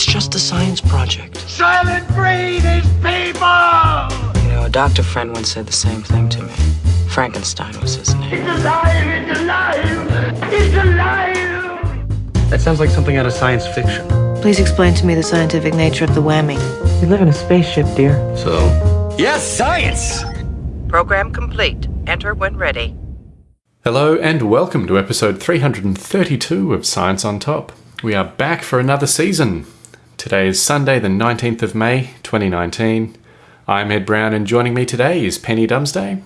It's just a science project. Soylent Green is people! You know, a doctor friend once said the same thing to me. Frankenstein was his name. It's alive! It's alive! It's alive! That sounds like something out of science fiction. Please explain to me the scientific nature of the whammy. We live in a spaceship, dear. So? Yes, science! Program complete. Enter when ready. Hello and welcome to episode 332 of Science on Top. We are back for another season. Today is Sunday, the 19th of May, 2019. I'm Ed Brown, and joining me today is Penny Dumsday.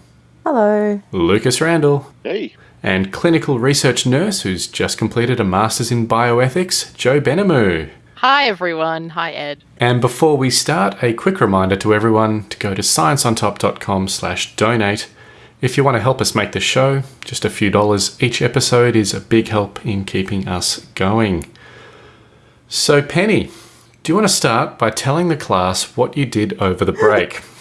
Hello. Lucas Randall. Hey. And clinical research nurse who's just completed a master's in bioethics, Joe Benamu. Hi, everyone. Hi, Ed. And before we start, a quick reminder to everyone to go to scienceontop.com slash donate. If you want to help us make the show, just a few dollars each episode is a big help in keeping us going. So, Penny, do you want to start by telling the class what you did over the break?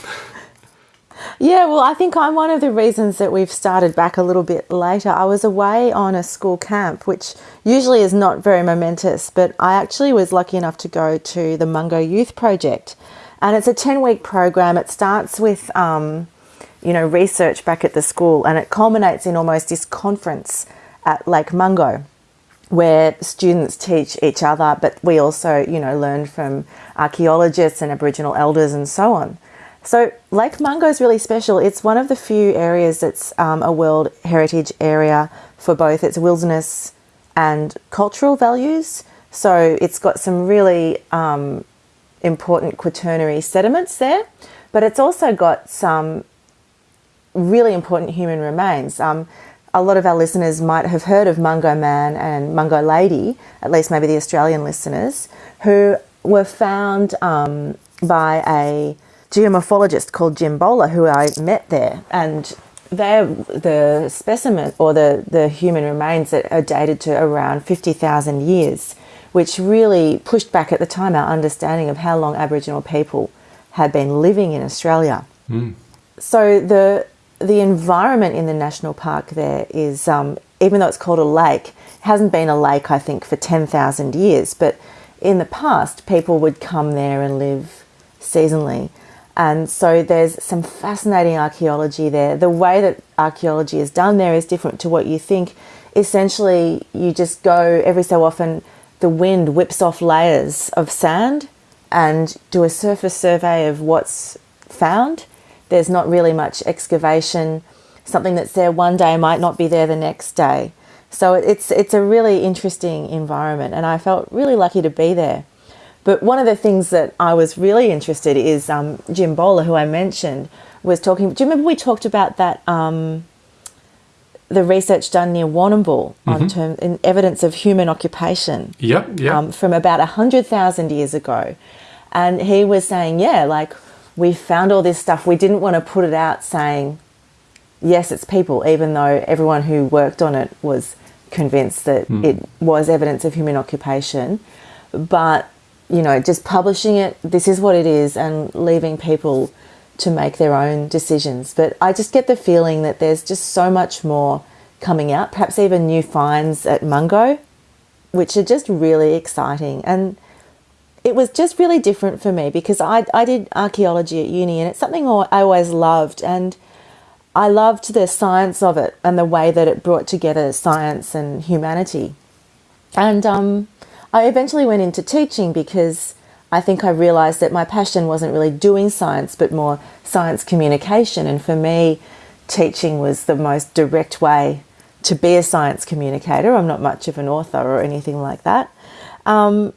Yeah, well, I think I'm one of the reasons that we've started back a little bit later. I was away on a school camp, which usually is not very momentous, but I actually was lucky enough to go to the Mungo Youth Project. And it's a 10 week program. It starts with, um, you know, research back at the school and it culminates in almost this conference at Lake Mungo where students teach each other, but we also, you know, learn from archaeologists and Aboriginal elders and so on. So Lake Mungo is really special. It's one of the few areas that's um, a World Heritage Area for both its wilderness and cultural values. So it's got some really um, important quaternary sediments there, but it's also got some really important human remains. Um, a lot of our listeners might have heard of Mungo Man and Mungo Lady, at least maybe the Australian listeners, who were found um, by a geomorphologist called Jim Bowler, who I met there. And they're the specimen or the, the human remains that are dated to around 50,000 years, which really pushed back at the time our understanding of how long Aboriginal people had been living in Australia. Mm. So the the environment in the national park there is, um, even though it's called a lake, hasn't been a lake, I think, for 10,000 years. But in the past, people would come there and live seasonally. And so there's some fascinating archaeology there. The way that archaeology is done there is different to what you think. Essentially, you just go every so often, the wind whips off layers of sand and do a surface survey of what's found there's not really much excavation. Something that's there one day might not be there the next day. So it's it's a really interesting environment, and I felt really lucky to be there. But one of the things that I was really interested is um, Jim Bowler, who I mentioned, was talking. Do you remember we talked about that? Um, the research done near Warrnambool mm-hmm. on term, in evidence of human occupation. Yep, yep. Um, from about hundred thousand years ago, and he was saying, yeah, like we found all this stuff. We didn't want to put it out saying, yes, it's people, even though everyone who worked on it was convinced that mm. it was evidence of human occupation. But, you know, just publishing it, this is what it is, and leaving people to make their own decisions. But I just get the feeling that there's just so much more coming out, perhaps even new finds at Mungo, which are just really exciting. And it was just really different for me because I, I did archaeology at uni and it's something I always loved and I loved the science of it and the way that it brought together science and humanity. And um, I eventually went into teaching because I think I realized that my passion wasn't really doing science but more science communication. And for me, teaching was the most direct way to be a science communicator. I'm not much of an author or anything like that. Um,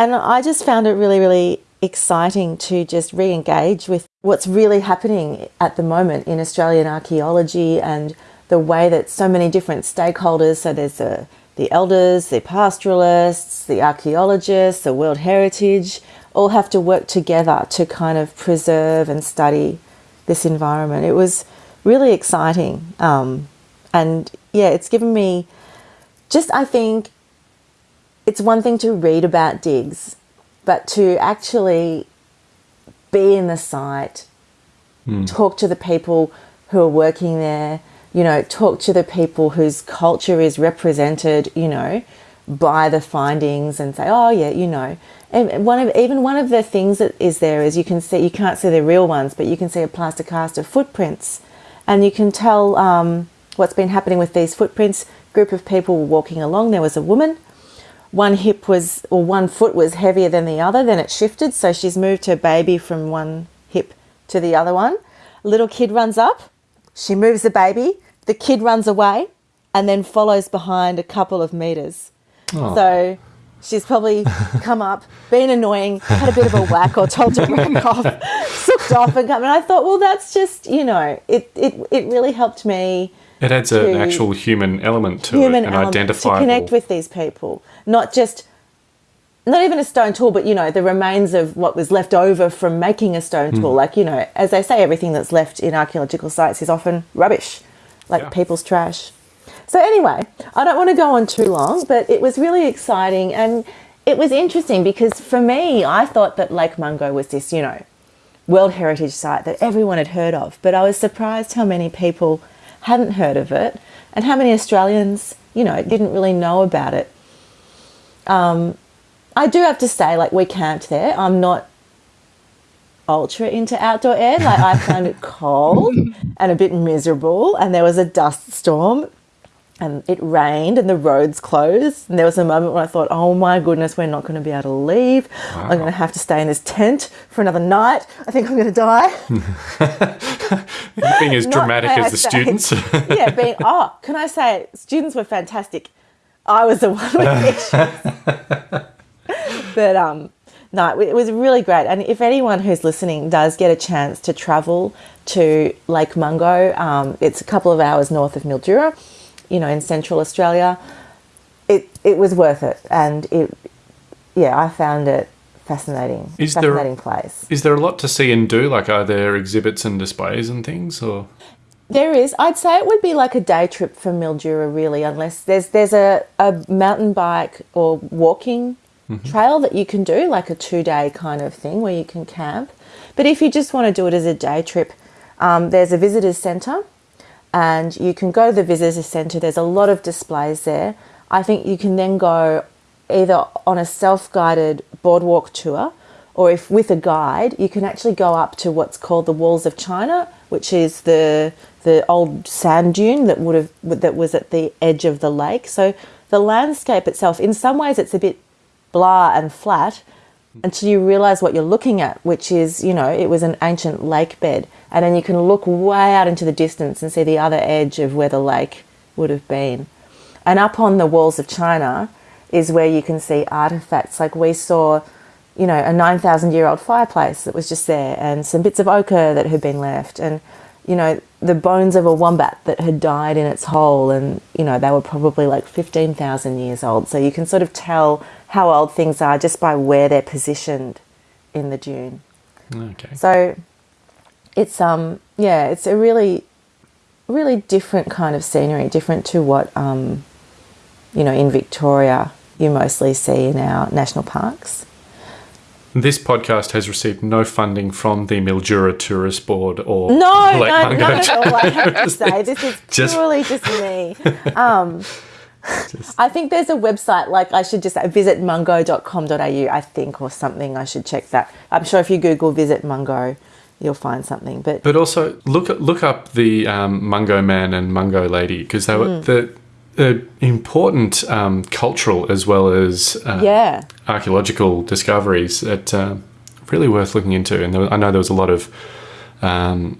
and I just found it really, really exciting to just re engage with what's really happening at the moment in Australian archaeology and the way that so many different stakeholders so there's the, the elders, the pastoralists, the archaeologists, the World Heritage all have to work together to kind of preserve and study this environment. It was really exciting. Um, and yeah, it's given me just, I think, it's one thing to read about digs, but to actually be in the site, mm. talk to the people who are working there, you know, talk to the people whose culture is represented, you know, buy the findings and say, oh yeah, you know. And one of even one of the things that is there is you can see you can't see the real ones, but you can see a plaster cast of footprints, and you can tell um, what's been happening with these footprints. Group of people walking along. There was a woman. One hip was or one foot was heavier than the other. Then it shifted, so she's moved her baby from one hip to the other one. A little kid runs up. She moves the baby. The kid runs away, and then follows behind a couple of meters. So she's probably come up, been annoying, had a bit of a whack or told to back off, sooked off and come. And I thought, well, that's just, you know, it, it, it really helped me It adds To- an actual human element to human it, an element identifiable. to connect with these people, not just not even a stone tool, but you know the remains of what was left over from making a stone tool. Hmm. Like you know, as they say, everything that's left in archaeological sites is often rubbish, like Yeah. people's trash. So anyway, I don't want to go on too long, but it was really exciting and it was interesting because for me, I thought that Lake Mungo was this, you know, World Heritage Site that everyone had heard of, but I was surprised how many people hadn't heard of it and how many Australians, you know, didn't really know about it. Um, I do have to say, like, we camped there. I'm not ultra into outdoor air. Like, I found it cold and a bit miserable, and there was a dust storm. And it rained and the roads closed. And there was a moment when I thought, oh my goodness, we're not going to be able to leave. I'm going to have to stay in this tent for another night. I think I'm going to die. Being as dramatic may I as the say. students. yeah, being oh, can I say students were fantastic. I was the one with issues. but um no, it was really great. And if anyone who's listening does get a chance to travel to Lake Mungo, um, it's a couple of hours north of Mildura, you know, in central Australia. It it was worth it, and it yeah, I found it fascinating. Is there- fascinating place. Is there a lot to see and do? Like, are there exhibits and displays and things? Or There is. I'd say it would be like a day trip for Mildura, really, unless there's there's a, a mountain bike or walking trail that you can do, like a two day kind of thing where you can camp. But if you just want to do it as a day trip, um, there's a visitors centre, and you can go to the visitor centre. There's a lot of displays there. I think you can then go either on a self guided boardwalk tour or if with a guide, you can actually go up to what's called the Walls of China, which is the the old sand dune that would have that was at the edge of the lake. So the landscape itself, in some ways, it's a bit blah and flat until you realize what you're looking at, which is you know it was an ancient lake bed, and then you can look way out into the distance and see the other edge of where the lake would have been. And up on the walls of China is where you can see artifacts. Like we saw, you know, a 9,000 year old fireplace that was just there and some bits of ochre that had been left and, you know, the bones of a wombat that had died in its hole and, you know, they were probably like 15,000 years old. So you can sort of tell how old things are just by where they're positioned in the dune. okay, So it's um yeah, it's a really really different kind of scenery, different to what um you know in Victoria you mostly see in our national parks. This podcast has received no funding from the Mildura Tourist Board or No, Lake no, Mungo not at all. I have to say this is Just- purely just me. Um, I think there's a website like I should just visit mungo.com.au I think or something I should check that. I'm sure if you google visit mungo you'll find something but But also look look up the um, Mungo Man and Mungo Lady because they were the, the important um, cultural as well as uh, yeah. Archaeological discoveries that uh, really worth looking into. And there, I know there was a lot of um,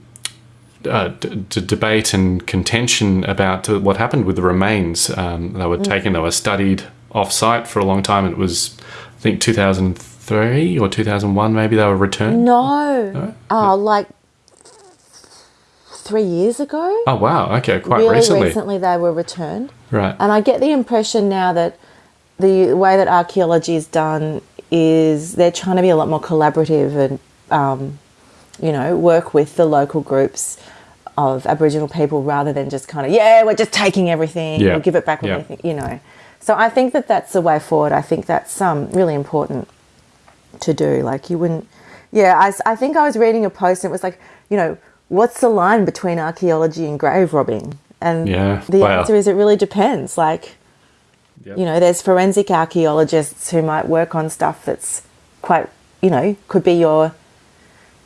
uh, d- d- debate and contention about uh, what happened with the remains. Um, they were taken, they were studied off site for a long time. It was, I think, 2003 or 2001, maybe they were returned. No. Oh, like three years ago. Oh, wow. Okay, quite really recently. recently they were returned. Right. And I get the impression now that the way that archaeology is done is they're trying to be a lot more collaborative and, um, you know, work with the local groups of Aboriginal people rather than just kind of, yeah, we're just taking everything, Yeah. we'll give it back Yeah. we you know. So I think that that's the way forward. I think that's um, really important to do. Like you wouldn't, yeah. I, I think I was reading a post and it was like, you know, what's the line between archaeology and grave robbing? And Yeah, the wow. answer is it really depends. Like, Yep. You know, there's forensic archaeologists who might work on stuff that's quite, you know, could be your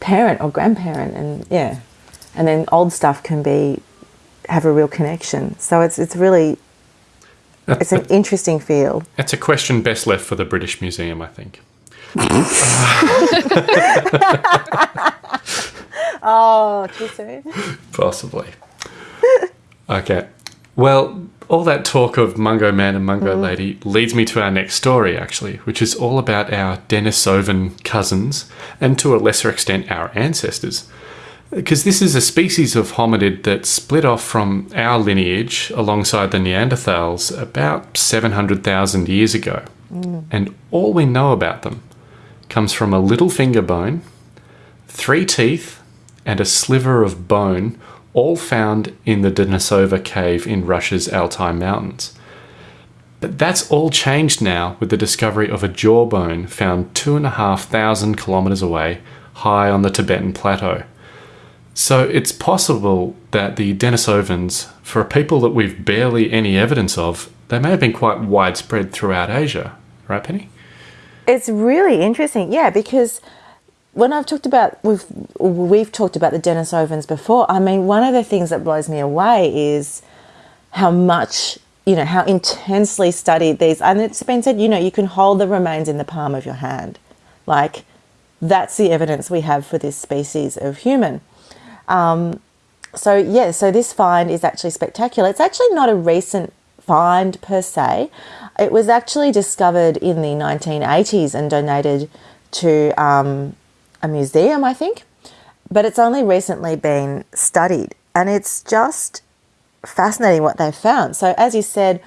parent or grandparent, and yeah, and then old stuff can be have a real connection. So it's it's really it's an interesting field. That's a question best left for the British Museum, I think. Oh, too soon. Possibly. Okay. Well, all that talk of Mungo Man and Mungo mm. Lady leads me to our next story, actually, which is all about our Denisovan cousins and to a lesser extent our ancestors. Because this is a species of hominid that split off from our lineage alongside the Neanderthals about 700,000 years ago. Mm. And all we know about them comes from a little finger bone, three teeth, and a sliver of bone, all found in the Denisova cave in Russia's Altai Mountains. But that's all changed now with the discovery of a jawbone found two and a half thousand kilometers away, high on the Tibetan plateau. So it's possible that the Denisovans, for a people that we've barely any evidence of, they may have been quite widespread throughout Asia, right, Penny? It's really interesting, yeah, because when I've talked about we've we've talked about the Denisovans before. I mean, one of the things that blows me away is how much you know how intensely studied these. And it's been said, you know, you can hold the remains in the palm of your hand, like that's the evidence we have for this species of human. Um, so yeah, so this find is actually spectacular. It's actually not a recent find per se. It was actually discovered in the 1980s and donated to um, a museum, I think. But it's only recently been studied, and it's just fascinating what they've found. So, as you said,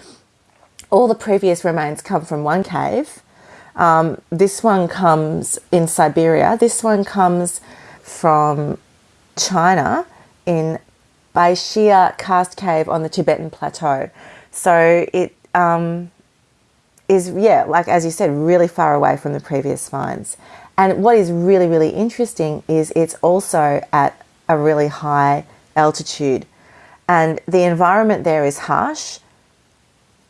all the previous remains come from one cave. Um, this one comes in Siberia. This one comes from China in Baishiya Karst Cave on the Tibetan Plateau. So it um, is, yeah, like as you said, really far away from the previous finds. And what is really, really interesting is it's also at a really high altitude. And the environment there is harsh.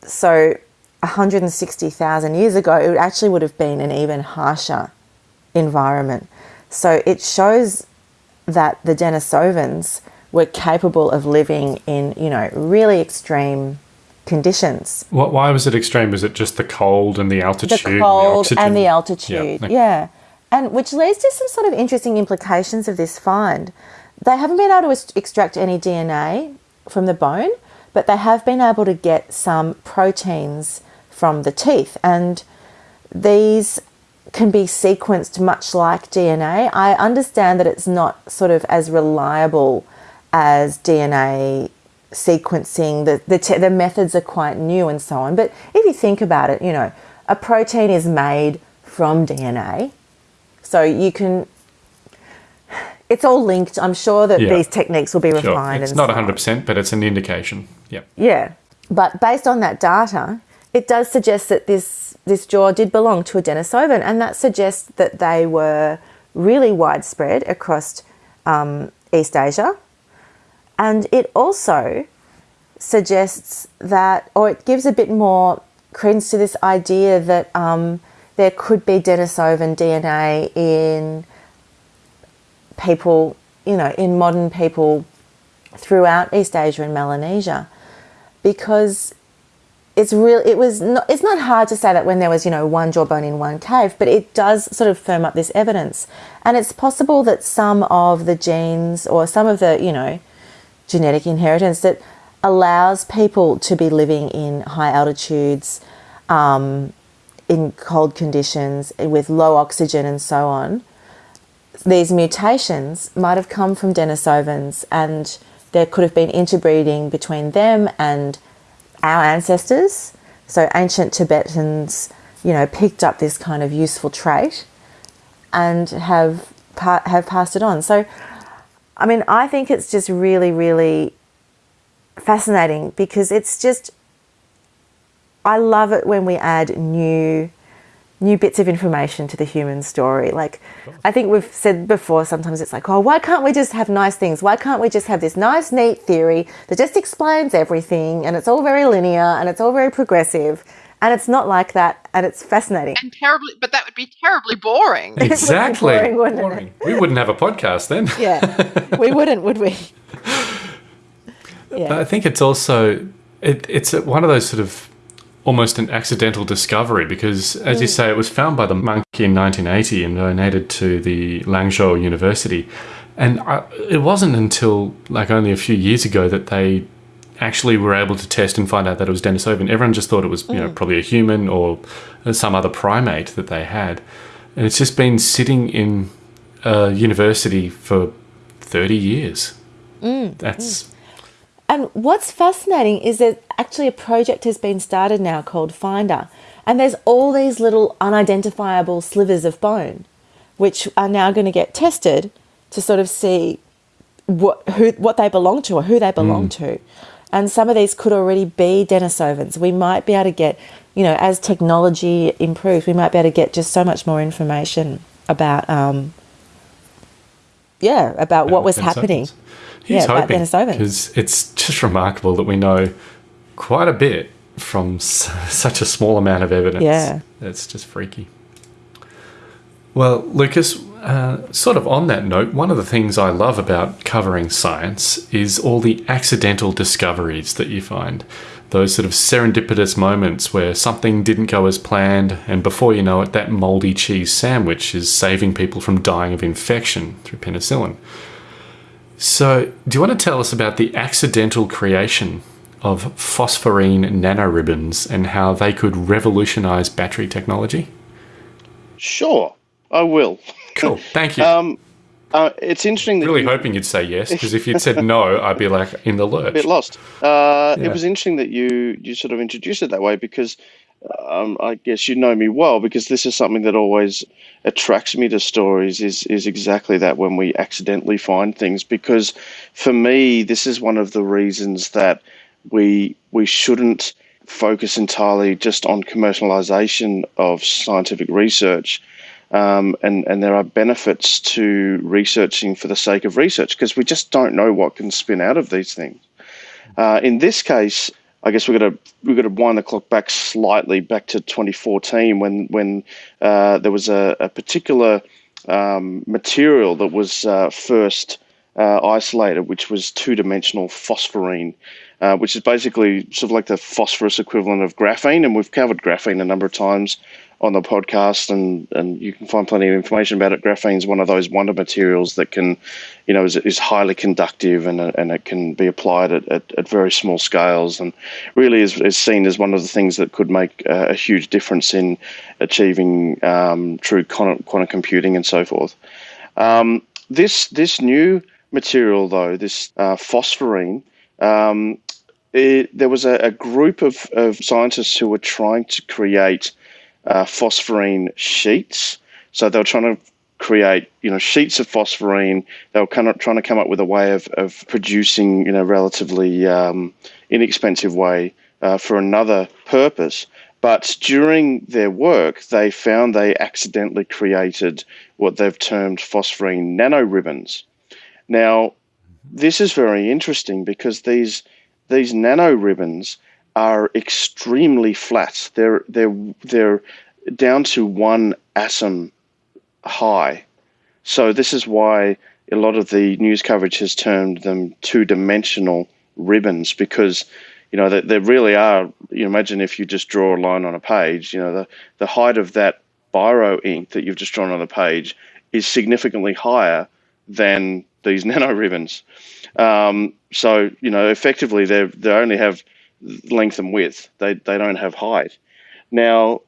So 160,000 years ago, it actually would have been an even harsher environment. So it shows that the Denisovans were capable of living in, you know, really extreme conditions. What, why was it extreme? Was it just the cold and the altitude? The cold oxygen? and the altitude, Yeah. yeah. And which leads to some sort of interesting implications of this find. They haven't been able to extract any DNA from the bone, but they have been able to get some proteins from the teeth. And these can be sequenced much like DNA. I understand that it's not sort of as reliable as DNA sequencing. The, the, the methods are quite new and so on. But if you think about it, you know, a protein is made from DNA. So you can, it's all linked. I'm sure that Yeah. these techniques will be Sure. refined. It's not so 100%, but it's an indication. Yep. Yeah, but based on that data, it does suggest that this this jaw did belong to a Denisovan, and that suggests that they were really widespread across um, East Asia. And it also suggests that, or it gives a bit more credence to this idea that um, there could be Denisovan DNA in people, you know, in modern people throughout East Asia and Melanesia. Because it's real it was not, it's not hard to say that when there was you know one jawbone in one cave but it does sort of firm up this evidence. And it's possible that some of the genes or some of the you know genetic inheritance that allows people to be living in high altitudes um, in cold conditions with low oxygen and so on these mutations might have come from Denisovans and there could have been interbreeding between them and our ancestors. So ancient Tibetans, you know, picked up this kind of useful trait and have have passed it on. So I mean, I think it's just really really fascinating because it's just I love it when we add new new bits of information to the human story. Like, I think we've said before, sometimes it's like, oh, why can't we just have nice things? Why can't we just have this nice, neat theory that just explains everything and it's all very linear and it's all very progressive? And it's not like that, and it's fascinating. And terribly, but that would be terribly boring. Exactly. boring, wouldn't it? Boring. We wouldn't have a podcast then. Yeah, we wouldn't, would we? But I think it's also it, it's one of those sort of almost an accidental discovery because, as you mm. say, it was found by the monkey in 1980 and donated to the Lanzhou University. And I, it wasn't until like only a few years ago that they actually were able to test and find out that it was Denisovan. Everyone just thought it was, you know, mm. probably a human or uh, some other primate that they had. And it's just been sitting in a university for 30 years. Mm. That's And what's fascinating is that actually a project has been started now called Finder, and there's all these little unidentifiable slivers of bone, which are now going to get tested to sort of see what who what they belong to or who they belong to. And some of these could already be Denisovans. We might be able to get, you know, as technology improves, we might be able to get just so much more information about, um, yeah, about what was Denisovans. happening. He's Yeah, about Denisovans. because it's just remarkable that we know quite a bit from s- such a small amount of evidence. Yeah. it's just freaky. Well, Lucas, uh, sort of on that note, one of the things I love about covering science is all the accidental discoveries that you find. Those sort of serendipitous moments where something didn't go as planned, and before you know it, that moldy cheese sandwich is saving people from dying of infection through penicillin. So, do you want to tell us about the accidental creation of phosphorene nanoribbons and how they could revolutionize battery technology? Sure, I will. Cool. Thank you. Um, uh, it's interesting that really you, hoping you'd say yes, because if you'd said no, I'd be like in the lurch. a bit lost. Uh, Yeah. It was interesting that you you sort of introduced it that way because um, I guess you know me well because this is something that always attracts me to stories is is exactly that when we accidentally find things because for me this is one of the reasons that we we shouldn't focus entirely just on commercialization of scientific research um, and and there are benefits to researching for the sake of research because we just don't know what can spin out of these things. Uh, in this case, I guess we're going to we're going to wind the clock back slightly back to 2014 when when uh, there was a, a particular um, material that was uh, first uh, isolated, which was two-dimensional phosphorene, uh, which is basically sort of like the phosphorus equivalent of graphene, and we've covered graphene a number of times on the podcast, and, and you can find plenty of information about it. Graphene is one of those wonder materials that can, you know, is, is highly conductive and, and it can be applied at, at, at very small scales and really is, is seen as one of the things that could make uh, a huge difference in achieving um, true quantum, quantum computing and so forth. Um, this this new material, though, this uh, phosphorene, um, it, there was a, a group of, of scientists who were trying to create uh, phosphorene sheets. So they were trying to create, you know, sheets of phosphorene. They were kind of trying to come up with a way of, of producing, you know, relatively um, inexpensive way uh, for another purpose. But during their work, they found they accidentally created what they've termed phosphorene nanoribbons. Now, this is very interesting because these these nanoribbons are extremely flat. They're they're they're down to one atom high. So this is why a lot of the news coverage has termed them two-dimensional ribbons because you know they, they really are. You imagine if you just draw a line on a page, you know the the height of that biro ink that you've just drawn on the page is significantly higher than these nano nanoribbons. Um, so you know effectively they they only have length and width. They they don't have height. Now,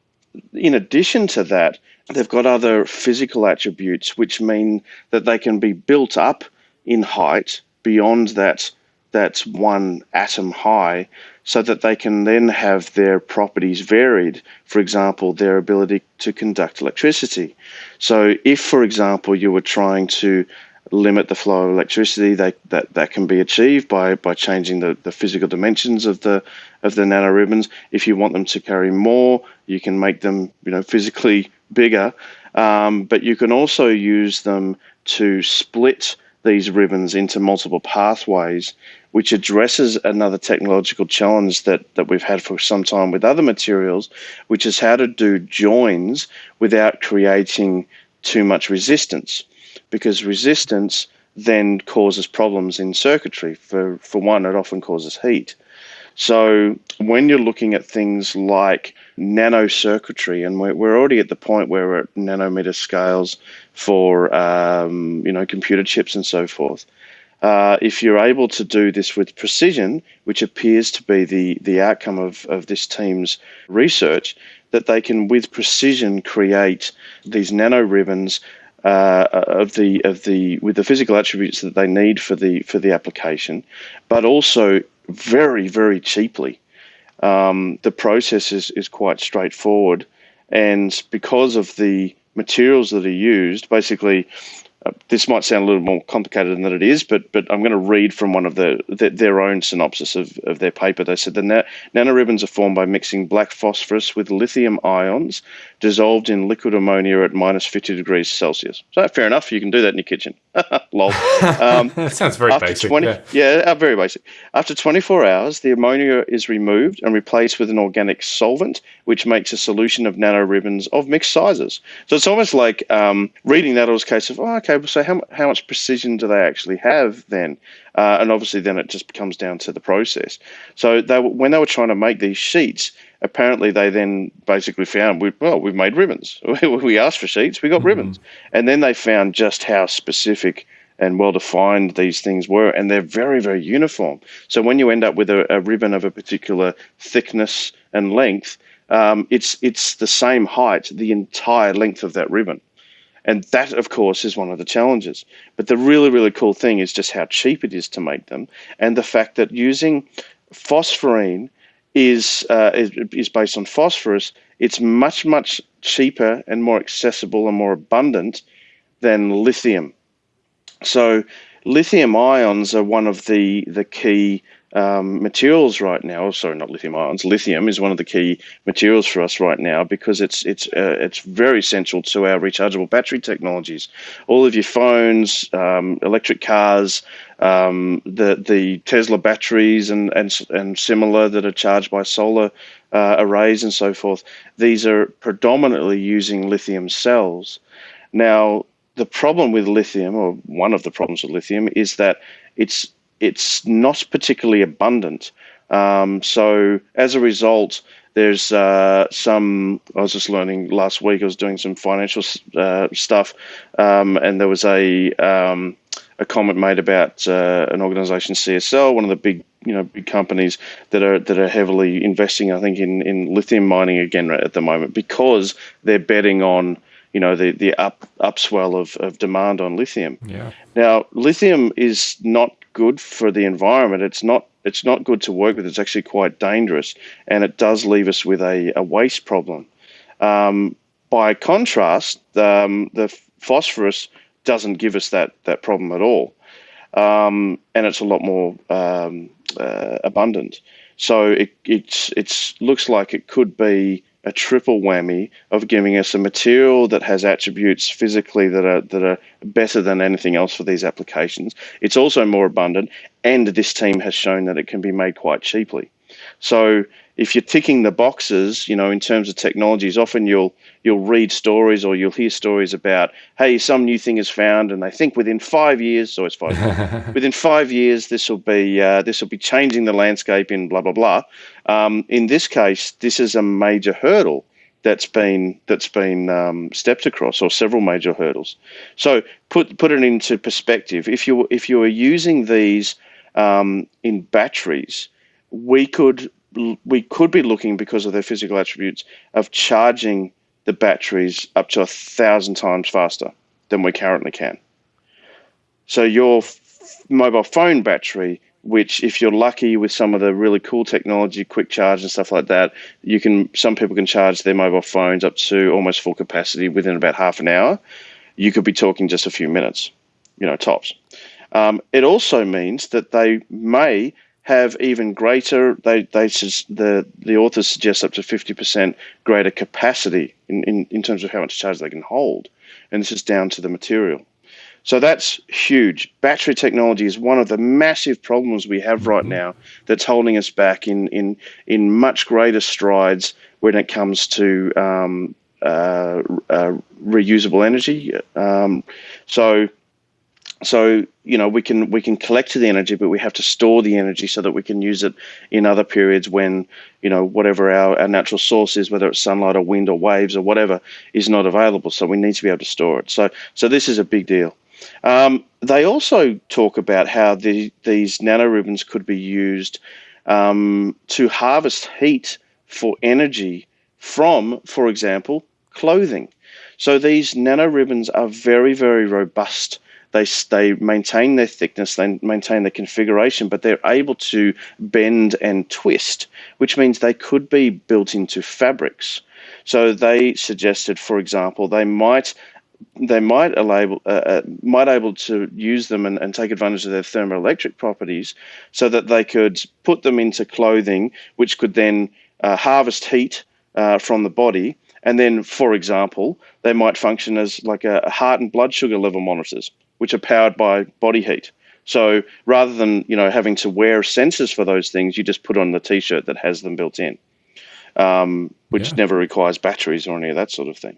in addition to that, they've got other physical attributes which mean that they can be built up in height beyond that that one atom high so that they can then have their properties varied for example their ability to conduct electricity so if for example you were trying to limit the flow of electricity they, that that can be achieved by by changing the, the physical dimensions of the of the nanoribbons if you want them to carry more you can make them you know physically bigger um, but you can also use them to split these ribbons into multiple pathways which addresses another technological challenge that, that we've had for some time with other materials, which is how to do joins without creating too much resistance. Because resistance then causes problems in circuitry. For, for one, it often causes heat. So when you're looking at things like nano circuitry, and we're, we're already at the point where we're at nanometer scales for um, you know computer chips and so forth. Uh, if you're able to do this with precision, which appears to be the, the outcome of, of this team's research, that they can, with precision, create these nano ribbons uh, of the of the with the physical attributes that they need for the for the application, but also very very cheaply. Um, the process is, is quite straightforward, and because of the materials that are used, basically uh, this might sound a little more complicated than it is, but but I'm going to read from one of the, the their own synopsis of, of their paper. They said the na- nanoribbons are formed by mixing black phosphorus with lithium ions dissolved in liquid ammonia at minus 50 degrees Celsius. So fair enough, you can do that in your kitchen. Lol. Um, that sounds very basic. 20, yeah, yeah uh, very basic. After 24 hours, the ammonia is removed and replaced with an organic solvent, which makes a solution of nanoribbons of mixed sizes. So it's almost like um, reading that. It was a case of, oh, okay, so how, how much precision do they actually have then? Uh, and obviously, then it just comes down to the process. So they, when they were trying to make these sheets, apparently they then basically found, we, well, we've made ribbons. we asked for sheets, we got mm-hmm. ribbons. And then they found just how specific and well defined these things were, and they're very, very uniform. So when you end up with a, a ribbon of a particular thickness and length, um, it's it's the same height, the entire length of that ribbon. And that, of course, is one of the challenges. But the really, really cool thing is just how cheap it is to make them, and the fact that using phosphorene is, uh, is, is based on phosphorus. It's much, much cheaper and more accessible and more abundant than lithium. So, lithium ions are one of the the key um, materials right now. Sorry, not lithium ions. Lithium is one of the key materials for us right now because it's it's uh, it's very central to our rechargeable battery technologies. All of your phones, um, electric cars, um, the the Tesla batteries and and and similar that are charged by solar uh, arrays and so forth. These are predominantly using lithium cells. Now, the problem with lithium, or one of the problems with lithium, is that it's it's not particularly abundant. Um, so as a result, there's uh, some. I was just learning last week. I was doing some financial uh, stuff, um, and there was a um, a comment made about uh, an organisation, CSL, one of the big you know big companies that are that are heavily investing. I think in in lithium mining again at the moment because they're betting on you know the the up upswell of, of demand on lithium. Yeah. Now lithium is not good for the environment. It's not it's not good to work with. It's actually quite dangerous, and it does leave us with a, a waste problem. Um, by contrast, um, the phosphorus doesn't give us that that problem at all, um, and it's a lot more um, uh, abundant. So it it's it's looks like it could be a triple whammy of giving us a material that has attributes physically that are that are better than anything else for these applications. It's also more abundant, and this team has shown that it can be made quite cheaply. So if you're ticking the boxes, you know, in terms of technologies, often you'll you'll read stories or you'll hear stories about, hey, some new thing is found, and they think within five years, so it's five, years, within five years this will be uh, this will be changing the landscape in blah blah blah. Um, in this case, this is a major hurdle that's been that's been um, stepped across, or several major hurdles. So put put it into perspective. If you if you are using these um, in batteries, we could we could be looking because of their physical attributes of charging the batteries up to a thousand times faster than we currently can. So your f- mobile phone battery, which if you're lucky with some of the really cool technology, quick charge and stuff like that, you can some people can charge their mobile phones up to almost full capacity within about half an hour. You could be talking just a few minutes, you know, tops. Um, it also means that they may have even greater. They they the the authors suggest up to fifty percent greater capacity in, in in terms of how much charge they can hold, and this is down to the material. So that's huge. Battery technology is one of the massive problems we have right now that's holding us back in in in much greater strides when it comes to um, uh, uh, reusable energy. Um, so so you know we can we can collect the energy but we have to store the energy so that we can use it in other periods when you know whatever our, our natural source is whether it's sunlight or wind or waves or whatever is not available. So we need to be able to store it. So so this is a big deal. Um, they also talk about how the, these nanoribbons could be used um, to harvest heat for energy from for example clothing. So these nanoribbons are very very robust they they maintain their thickness, they maintain their configuration, but they're able to bend and twist, which means they could be built into fabrics. So they suggested, for example, they might they might able, uh, uh, might able to use them and, and take advantage of their thermoelectric properties so that they could put them into clothing which could then uh, harvest heat uh, from the body and then for example they might function as like a heart and blood sugar level monitors which are powered by body heat. So rather than you know having to wear sensors for those things, you just put on the T-shirt that has them built in, um, which yeah. never requires batteries or any of that sort of thing.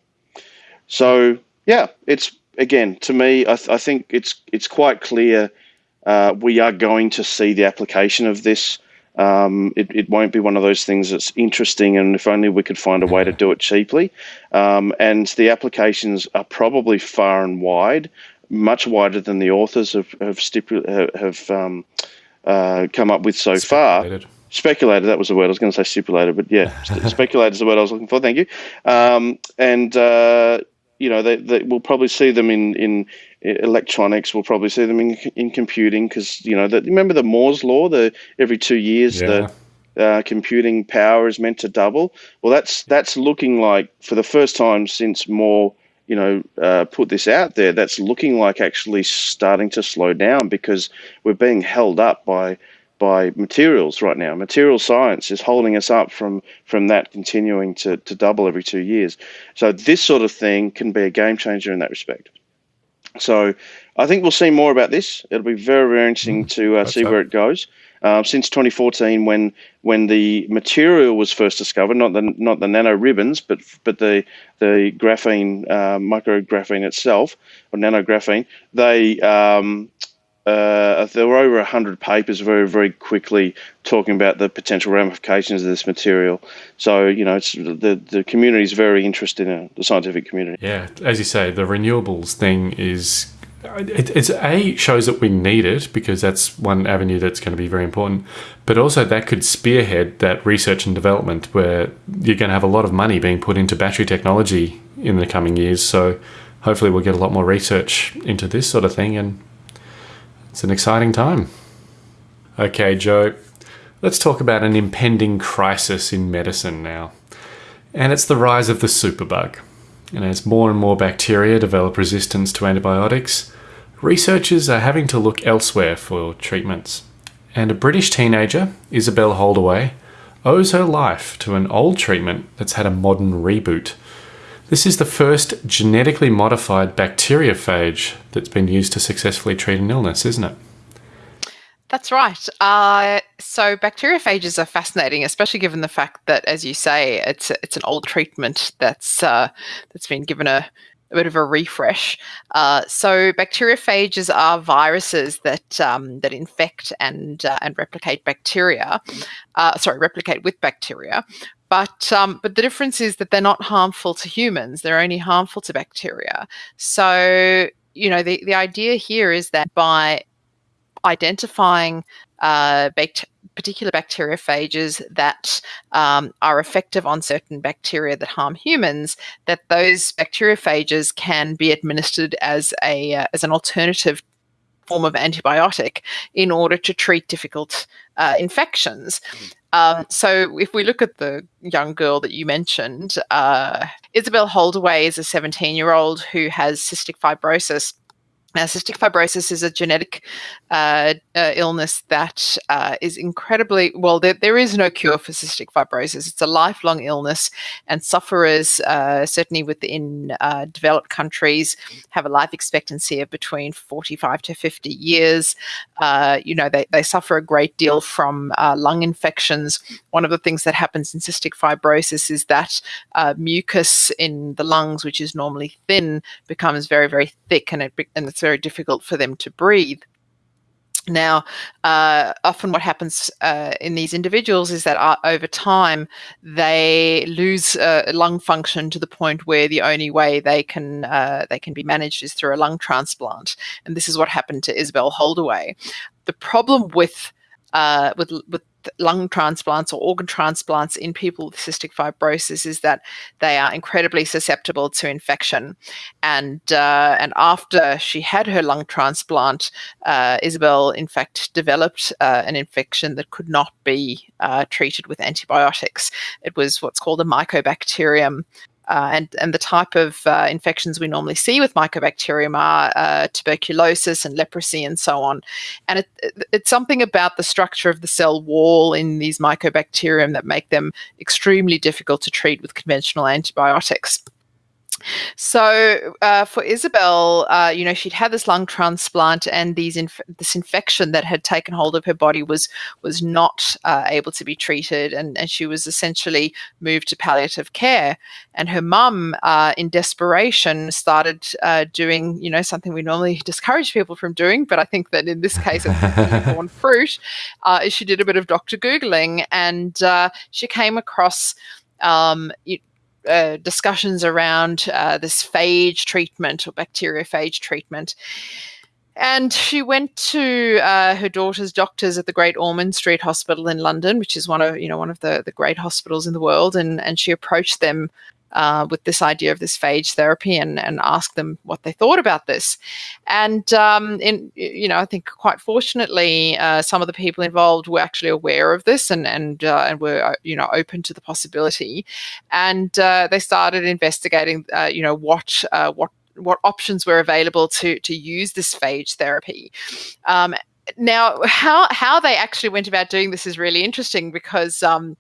So yeah, it's again to me, I, th- I think it's it's quite clear uh, we are going to see the application of this. Um, it, it won't be one of those things that's interesting, and if only we could find a way to do it cheaply. Um, and the applications are probably far and wide much wider than the authors have have, stipu- have um, uh, come up with so speculated. far. Speculated. That was the word I was going to say. Stipulated, but yeah, speculated is the word I was looking for. Thank you. Um, and uh, you know, they, they, we'll probably see them in in electronics. We'll probably see them in in computing because you know, the, remember the Moore's law? The every two years yeah. the uh, computing power is meant to double. Well, that's that's looking like for the first time since Moore you know, uh, put this out there, that's looking like actually starting to slow down because we're being held up by by materials right now. Material science is holding us up from from that continuing to, to double every two years. So this sort of thing can be a game changer in that respect. So I think we'll see more about this. It'll be very very interesting mm, to uh, see where it goes. Uh, since 2014, when when the material was first discovered, not the not the nano ribbons, but but the the graphene uh, micrographene itself or nanographene, they um, uh, there were over 100 papers very, very quickly talking about the potential ramifications of this material. So, you know, it's, the, the community is very interested in it, the scientific community. Yeah, as you say, the renewables thing is it, it's a shows that we need it because that's one avenue that's going to be very important but also that could spearhead that research and development where you're going to have a lot of money being put into battery technology in the coming years. So hopefully we'll get a lot more research into this sort of thing and it's an exciting time. Okay joe let's talk about an impending crisis in medicine now and it's the rise of the superbug. And as more and more bacteria develop resistance to antibiotics, researchers are having to look elsewhere for treatments. And a British teenager, Isabel Holdaway, owes her life to an old treatment that's had a modern reboot. This is the first genetically modified bacteriophage that's been used to successfully treat an illness, isn't it? That's right. Uh, so bacteriophages are fascinating, especially given the fact that, as you say, it's it's an old treatment that's uh, that's been given a, a bit of a refresh. Uh, so bacteriophages are viruses that um, that infect and uh, and replicate bacteria. Uh, sorry, replicate with bacteria. But um, but the difference is that they're not harmful to humans. They're only harmful to bacteria. So you know the the idea here is that by identifying uh, particular bacteriophages that um, are effective on certain bacteria that harm humans, that those bacteriophages can be administered as a uh, as an alternative form of antibiotic in order to treat difficult uh, infections. Um, so, if we look at the young girl that you mentioned, uh, Isabel Holdaway is a 17 year old who has cystic fibrosis Now, cystic fibrosis is a genetic uh, uh, illness that uh, is incredibly well. There, there is no cure for cystic fibrosis. It's a lifelong illness, and sufferers, uh, certainly within uh, developed countries, have a life expectancy of between 45 to 50 years. Uh, you know, they, they suffer a great deal from lung infections. One of the things that happens in cystic fibrosis is that mucus in the lungs, which is normally thin, becomes very, very thick, and it and it's very difficult for them to breathe. Now, uh, often what happens uh, in these individuals is that uh, over time they lose uh, lung function to the point where the only way they can uh, they can be managed is through a lung transplant, and this is what happened to Isabel Holdaway. The problem with uh, with with lung transplants or organ transplants in people with cystic fibrosis is that they are incredibly susceptible to infection. And uh, and after she had her lung transplant, uh, Isabel in fact developed uh, an infection that could not be uh, treated with antibiotics. It was what's called a mycobacterium uh, and, and the type of uh, infections we normally see with mycobacterium are uh, tuberculosis and leprosy and so on. And it, it, it's something about the structure of the cell wall in these mycobacterium that make them extremely difficult to treat with conventional antibiotics. So uh, for Isabel, uh, you know, she'd had this lung transplant, and these inf- this infection that had taken hold of her body was was not uh, able to be treated, and, and she was essentially moved to palliative care. And her mum, uh, in desperation, started uh, doing, you know, something we normally discourage people from doing, but I think that in this case, it's born fruit. Uh, she did a bit of doctor googling, and she came across. Um, uh, discussions around uh, this phage treatment or bacteriophage treatment. And she went to uh, her daughter's doctors at the Great Ormond Street Hospital in London, which is one of you know one of the, the great hospitals in the world, and and she approached them uh, with this idea of this phage therapy and, and ask them what they thought about this. And um, in, you know, I think quite fortunately, uh, some of the people involved were actually aware of this and and uh, and were uh, you know open to the possibility, and uh, they started investigating, uh, you know, what what what options were available to to use this phage therapy. Um, now, how how they actually went about doing this is really interesting because um,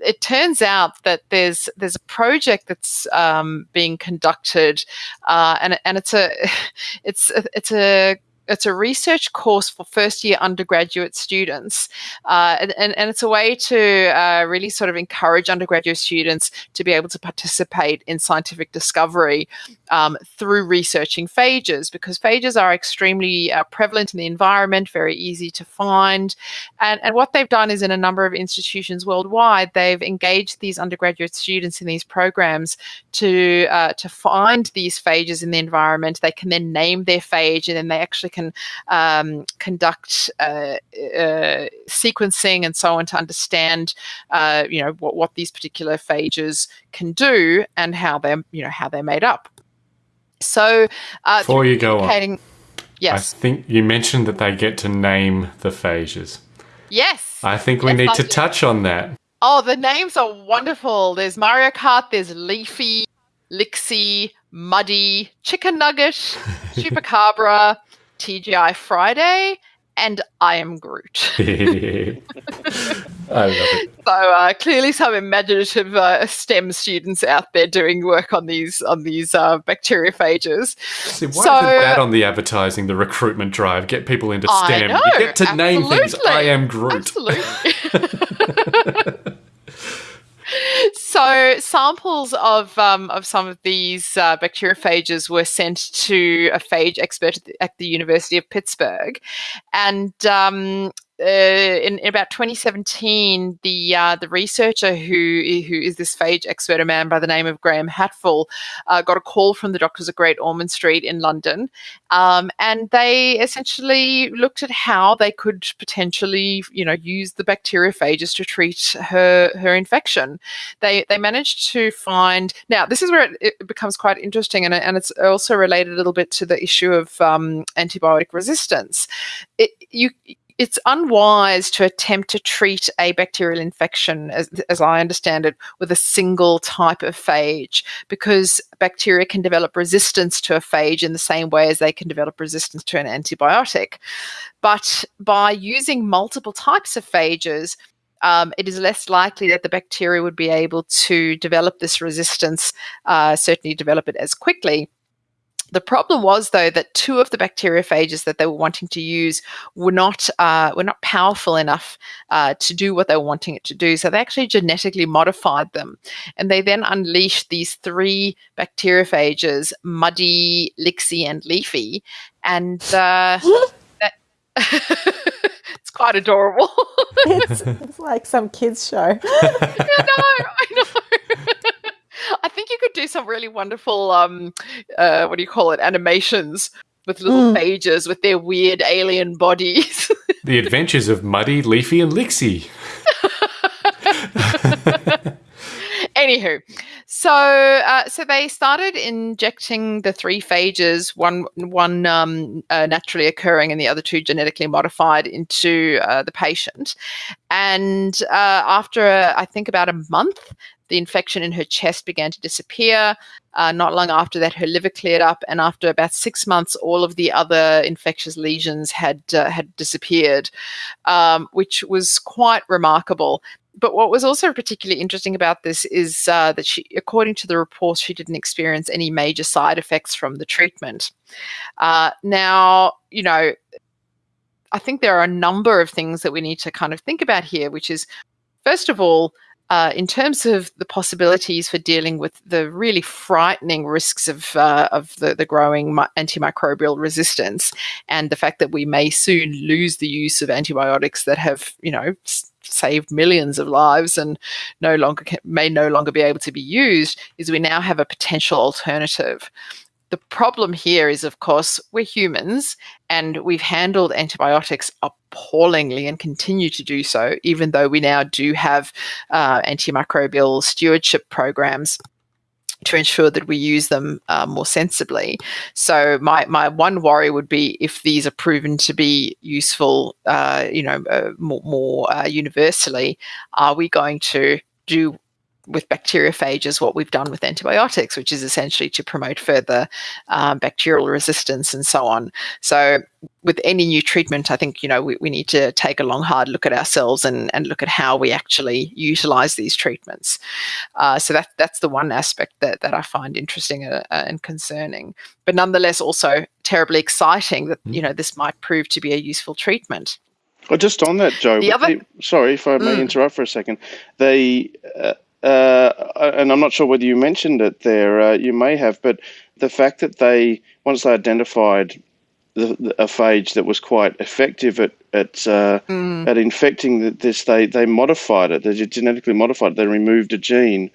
it turns out that there's there's a project that's um, being conducted, uh, and and it's a it's a, it's a it's a research course for first year undergraduate students, uh, and, and it's a way to uh, really sort of encourage undergraduate students to be able to participate in scientific discovery um, through researching phages because phages are extremely uh, prevalent in the environment, very easy to find. And, and what they've done is in a number of institutions worldwide, they've engaged these undergraduate students in these programs to, uh, to find these phages in the environment. They can then name their phage and then they actually can um, conduct uh, uh, sequencing and so on to understand, uh, you know, what, what these particular phages can do and how they're, you know, how they're made up. So, uh, before you go on, yes, I think you mentioned that they get to name the phages. Yes, I think we yes, need to touch on that. Oh, the names are wonderful. There's Mario Kart. There's Leafy, Lixie, Muddy, Chicken Nugget, Chupacabra, TGI Friday, and I am Groot. I love it. So uh, clearly, some imaginative uh, STEM students out there doing work on these on these uh, bacteriophages. See, why so, isn't that on the advertising, the recruitment drive? Get people into STEM. Know, you get to absolutely. name things. I am Groot. Absolutely. so samples of um, of some of these uh, bacteriophages were sent to a phage expert at the, University of Pittsburgh, and um, in, in, about 2017, the uh, the researcher who who is this phage expert, a man by the name of Graham Hatfull, uh, got a call from the doctors at Great Ormond Street in London, um, and they essentially looked at how they could potentially, you know, use the bacteriophages to treat her her infection. They they managed to find now this is where it, it becomes quite interesting, and, and it's also related a little bit to the issue of um, antibiotic resistance. It, you it's unwise to attempt to treat a bacterial infection, as, as I understand it, with a single type of phage because bacteria can develop resistance to a phage in the same way as they can develop resistance to an antibiotic. But by using multiple types of phages, um, it is less likely that the bacteria would be able to develop this resistance, uh, certainly develop it as quickly. The problem was, though, that two of the bacteriophages that they were wanting to use were not uh, were not powerful enough uh, to do what they were wanting it to do. So they actually genetically modified them, and they then unleashed these three bacteriophages: Muddy, Lixie, and Leafy. And uh, that it's quite adorable. it's, it's, like some kids show. I know, I know. I think you could do some really wonderful, um, uh, what do you call it, animations with little mm. pages with their weird alien bodies. the Adventures of Muddy, Leafy, and Lixie. Anywho, so uh, so they started injecting the three phages, one one um, uh, naturally occurring and the other two genetically modified, into uh, the patient. And uh, after I think about a month, the infection in her chest began to disappear. Uh, not long after that, her liver cleared up, and after about six months, all of the other infectious lesions had uh, had disappeared, um, which was quite remarkable. But what was also particularly interesting about this is uh, that she, according to the report, she didn't experience any major side effects from the treatment. Uh, now, you know, I think there are a number of things that we need to kind of think about here, which is, first of all, uh, in terms of the possibilities for dealing with the really frightening risks of uh, of the, the growing antimicrobial resistance and the fact that we may soon lose the use of antibiotics that have you know saved millions of lives and no longer can, may no longer be able to be used is we now have a potential alternative the problem here is, of course, we're humans and we've handled antibiotics appallingly and continue to do so, even though we now do have uh, antimicrobial stewardship programs to ensure that we use them uh, more sensibly. So my my one worry would be if these are proven to be useful, uh, you know, uh, more, more uh, universally, are we going to do with bacteriophages what we've done with antibiotics, which is essentially to promote further um, bacterial resistance and so on. So, with any new treatment, I think you know we, we need to take a long, hard look at ourselves and, and look at how we actually utilize these treatments. Uh, so that that's the one aspect that that I find interesting uh, uh and concerning, but nonetheless also terribly exciting that mm. you know this might prove to be a useful treatment. Well, just on that, Joe. The other, sorry if I may mm. interrupt for a second. They uh, and I'm not sure whether you mentioned it there. Uh, you may have, but the fact that they once they identified the, the, a phage that was quite effective at at uh, mm. at infecting this, they they modified it. They genetically modified. It. They removed a gene,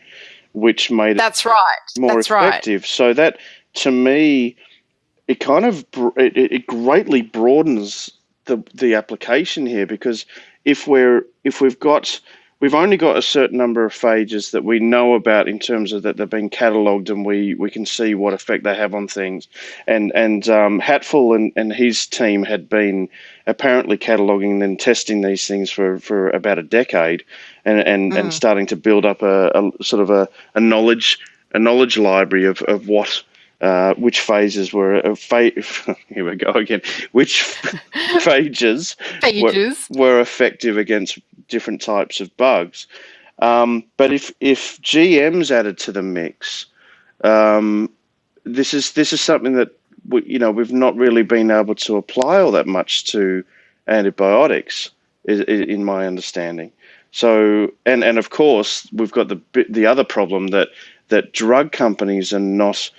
which made that's it right more that's effective. Right. So that to me, it kind of it, it greatly broadens the the application here because if we're if we've got we've only got a certain number of phages that we know about in terms of that they've been catalogued and we, we can see what effect they have on things. And and um, Hatfull and, and his team had been apparently cataloguing and testing these things for, for about a decade and and, mm. and starting to build up a, a sort of a, a knowledge a knowledge library of, of what uh, which phases were uh, fa- here we go again. Which phages, phages. Were, were, effective against different types of bugs. Um, but if if GM's added to the mix um, this is this is something that we, you know we've not really been able to apply all that much to antibiotics is, is, in my understanding. So and and of course we've got the the other problem that that drug companies are not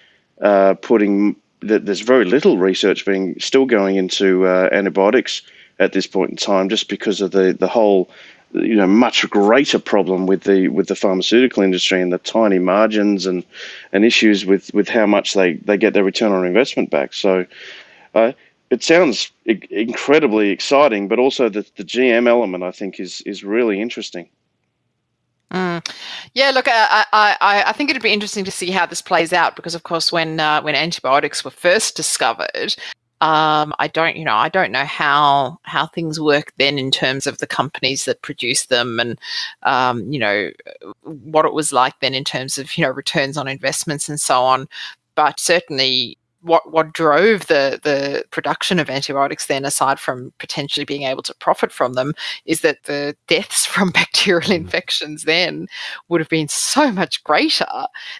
uh, putting that there's very little research being still going into uh, antibiotics at this point in time, just because of the the whole you know much greater problem with the with the pharmaceutical industry and the tiny margins and and issues with with how much they they get their return on investment back. So. Uh, it sounds incredibly exciting, but also the, the GM element I think is is really interesting. Mm. Yeah, look, I, I, I think it'd be interesting to see how this plays out because, of course, when uh, when antibiotics were first discovered, Um, I don't, you know, I don't know how how things work then in terms of the companies that produce them, and um, you know what it was like then in terms of you know returns on investments and so on. But certainly, what what drove the the production of antibiotics then aside from potentially being able to profit from them is that the deaths from bacterial mm. infections then would have been so much greater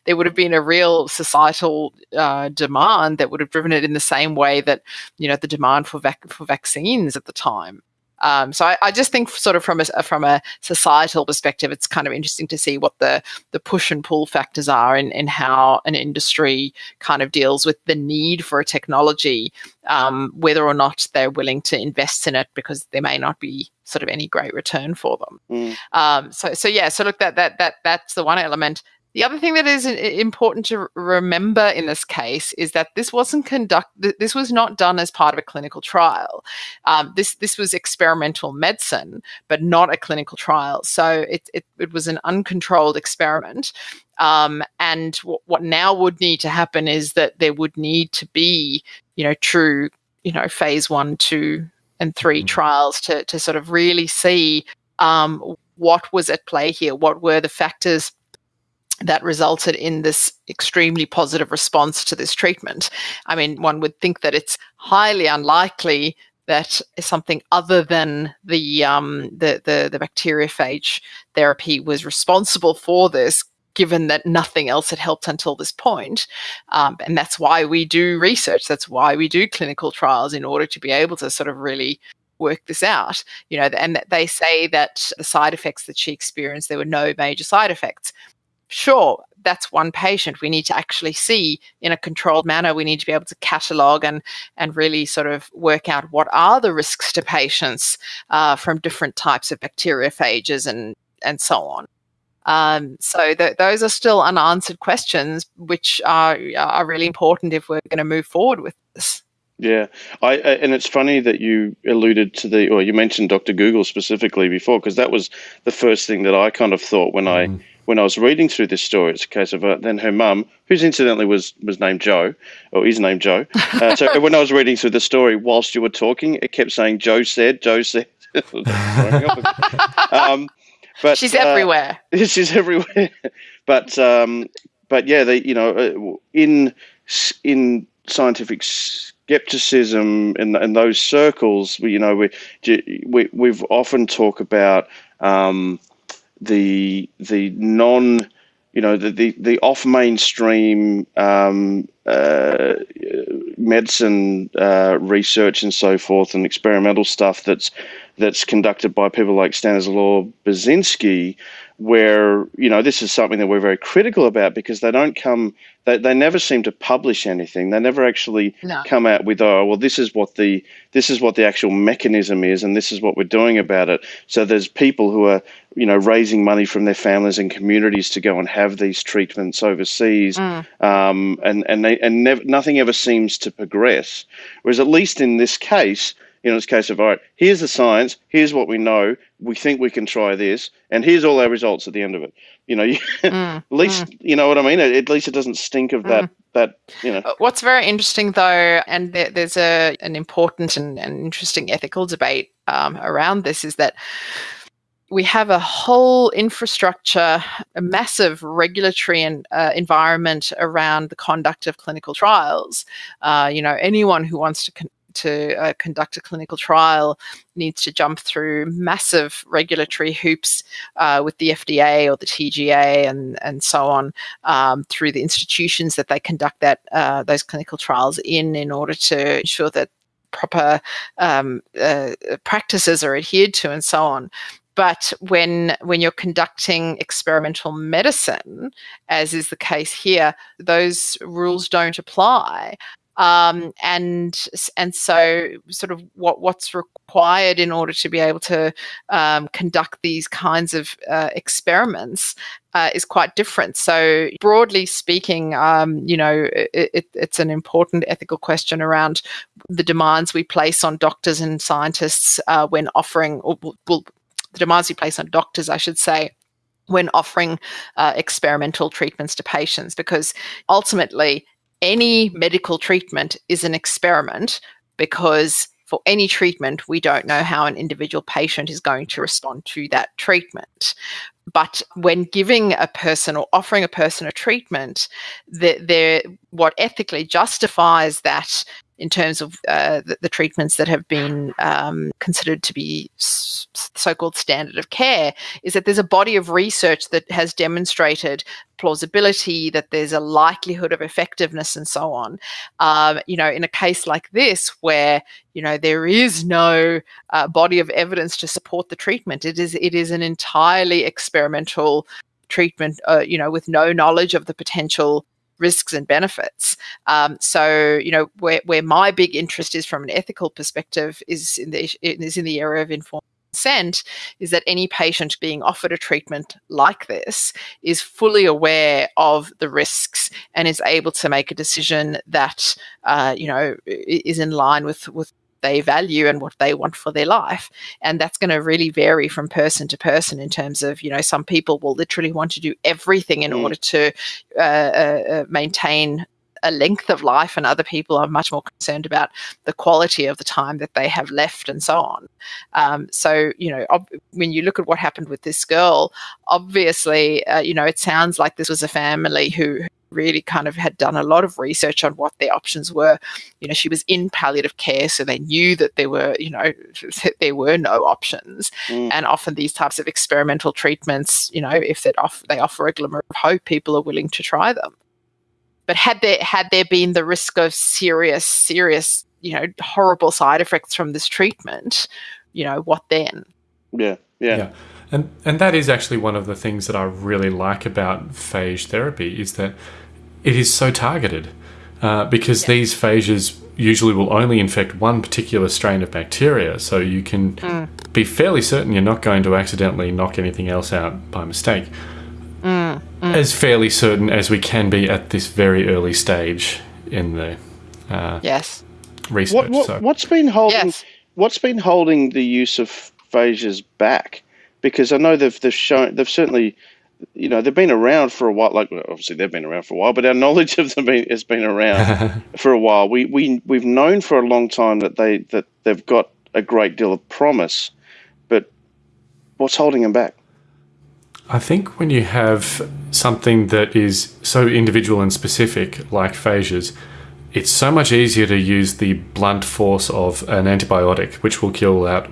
there would have been a real societal uh, demand that would have driven it in the same way that you know the demand for vac- for vaccines at the time um, so I, I, just think, sort of from a from a societal perspective, it's kind of interesting to see what the the push and pull factors are in, in how an industry kind of deals with the need for a technology, um, whether or not they're willing to invest in it because there may not be sort of any great return for them. Mm. Um, so so yeah, so look that that that that's the one element. The other thing that is important to remember in this case is that this wasn't conducted. This was not done as part of a clinical trial. Um, this this was experimental medicine, but not a clinical trial. So it it, it was an uncontrolled experiment. Um, and what now would need to happen is that there would need to be, you know, true, you know, phase one, two, and three mm-hmm. trials to to sort of really see um, what was at play here. What were the factors that resulted in this extremely positive response to this treatment. I mean, one would think that it's highly unlikely that something other than the um, the, the the bacteriophage therapy was responsible for this, given that nothing else had helped until this point. Um, and that's why we do research. That's why we do clinical trials in order to be able to sort of really work this out. You know, and they say that the side effects that she experienced, there were no major side effects sure, that's one patient. We need to actually see in a controlled manner. We need to be able to catalog and and really sort of work out what are the risks to patients uh, from different types of bacteriophages and and so on. Um, so th- those are still unanswered questions, which are are really important if we're going to move forward with this. Yeah, I, and it's funny that you alluded to the, or you mentioned Dr. Google specifically before, because that was the first thing that I kind of thought when mm. I when I was reading through this story, it's a case of uh, then her mum, who's incidentally was was named Joe, or is named Joe. Uh, so when I was reading through the story, whilst you were talking, it kept saying Joe said, Joe said. um, but she's uh, everywhere. She's everywhere. but um, but yeah, they you know uh, in in scientific skepticism in, in those circles, we, you know, we, we we've often talk about. Um, the the non you know the the, the off mainstream um, uh, medicine uh, research and so forth and experimental stuff that's that's conducted by people like Stanislaw Burzynski where you know this is something that we're very critical about because they don't come they, they never seem to publish anything they never actually no. come out with oh well this is what the this is what the actual mechanism is and this is what we're doing about it so there's people who are you know raising money from their families and communities to go and have these treatments overseas mm. um, and and they, and nev- nothing ever seems to progress whereas at least in this case you know, it's a case of, all right, here's the science, here's what we know, we think we can try this, and here's all our results at the end of it. You know, mm, at least, mm. you know what I mean? At least it doesn't stink of that, mm. that, you know. Uh, what's very interesting though, and there, there's a, an important and, and interesting ethical debate um, around this is that we have a whole infrastructure, a massive regulatory and uh, environment around the conduct of clinical trials. Uh, you know, anyone who wants to con- to uh, conduct a clinical trial needs to jump through massive regulatory hoops uh, with the FDA or the TGA and and so on um, through the institutions that they conduct that uh, those clinical trials in in order to ensure that proper um, uh, practices are adhered to and so on. But when when you're conducting experimental medicine as is the case here those rules don't apply um, and and so sort of what what's required in order to be able to um, conduct these kinds of uh, experiments uh, is quite different. So broadly speaking, um, you know, it, it, it's an important ethical question around the demands we place on doctors and scientists uh, when offering, or well, the demands we place on doctors, I should say, when offering uh, experimental treatments to patients, because ultimately any medical treatment is an experiment because for any treatment, we don't know how an individual patient is going to respond to that treatment. But when giving a person or offering a person a treatment, the, what ethically justifies that in terms of uh, the, the, treatments that have been um, considered to be so-called standard of care is that there's a body of research that has demonstrated plausibility that there's a likelihood of effectiveness and so on. Um, you know in a case like this where you know there is no uh, body of evidence to support the treatment it is it is an entirely experimental treatment uh, you know with no knowledge of the potential risks and benefits. Um, so, you know, where, where my big interest is from an ethical perspective is in the is in the area of informed consent is that any patient being offered a treatment like this is fully aware of the risks and is able to make a decision that uh, you know is in line with with they value and what they want for their life. And that's going to really vary from person to person in terms of, you know, some people will literally want to do everything in mm. order to uh, uh, uh, maintain a length of life, and other people are much more concerned about the quality of the time that they have left and so on. Um, so, you know, when you look at what happened with this girl, obviously, uh, you know, it sounds like this was a family who really kind of had done a lot of research on what their options were. You know, she was in palliative care, so they knew that there were, you know, there were no options. Mm. And often these types of experimental treatments, you know, if they offer, they offer a glimmer of hope, people are willing to try them. But had there had there been the risk of serious, serious, you know, horrible side effects from this treatment, you know, what then? Yeah, yeah. yeah. And and that is actually one of the things that I really like about phage therapy is that it is so targeted uh, because yeah. these phages usually will only infect one particular strain of bacteria. So you can mm. be fairly certain you're not going to accidentally knock anything else out by mistake. Mm. Mm. As fairly certain as we can be at this very early stage in the uh, yes research. What, what, so. What's been holding yes. What's been holding the use of phages back? Because I know they've they've shown they've certainly you know, they've been around for a while. Like obviously they've been around for a while, but our knowledge of them been, has been around for a while. We we we've known for a long time that they that they've got a great deal of promise, but what's holding them back? I think when you have something that is so individual and specific, like phages, it's so much easier to use the blunt force of an antibiotic, which will kill out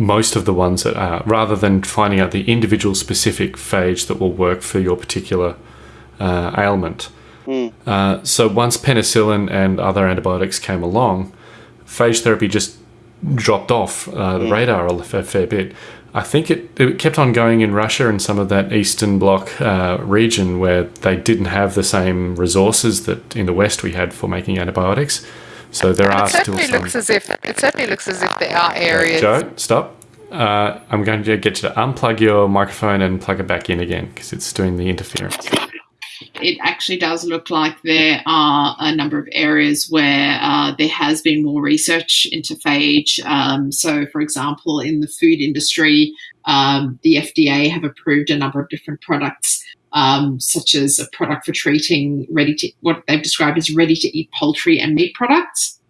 most of the ones that are, rather than finding out the individual specific phage that will work for your particular uh, ailment. Mm. Uh, so once penicillin and other antibiotics came along, phage therapy just dropped off uh, the mm. radar a fair bit. I think it, it, kept on going in Russia and some of that Eastern Bloc uh, region where they didn't have the same resources that in the West we had for making antibiotics. So there are still some. Looks as if, it certainly looks as if there are areas. Joe, stop. Uh, I'm going to get you to unplug your microphone and plug it back in again because it's doing the interference. It actually does look like there are a number of areas where uh, there has been more research into phage. Um, so, for example, in the food industry, um, the FDA have approved a number of different products um, such as a product for treating ready to what they've described as ready to eat poultry and meat products.